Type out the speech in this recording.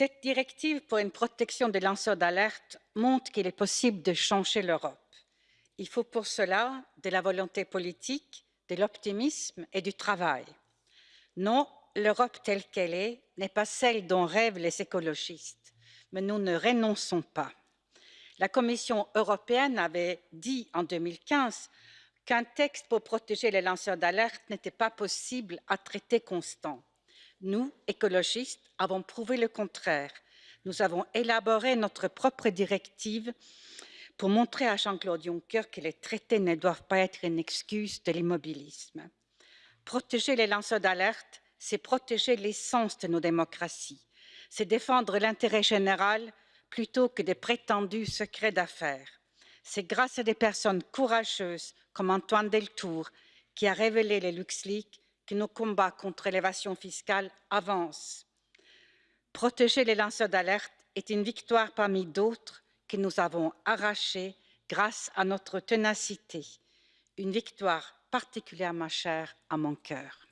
Cette directive pour une protection des lanceurs d'alerte montre qu'il est possible de changer l'Europe. Il faut pour cela de la volonté politique, de l'optimisme et du travail. Non, l'Europe telle qu'elle est n'est pas celle dont rêvent les écologistes, mais nous ne renonçons pas. La Commission européenne avait dit en 2015 qu'un texte pour protéger les lanceurs d'alerte n'était pas possible à traité constant. Nous, écologistes, avons prouvé le contraire. Nous avons élaboré notre propre directive pour montrer à Jean-Claude Juncker que les traités ne doivent pas être une excuse de l'immobilisme. Protéger les lanceurs d'alerte, c'est protéger l'essence de nos démocraties. C'est défendre l'intérêt général plutôt que des prétendus secrets d'affaires. C'est grâce à des personnes courageuses comme Antoine Deltour qui a révélé les LuxLeaks que nos combats contre l'évasion fiscale avancent. Protéger les lanceurs d'alerte est une victoire parmi d'autres que nous avons arrachée grâce à notre ténacité, une victoire particulièrement chère à mon cœur.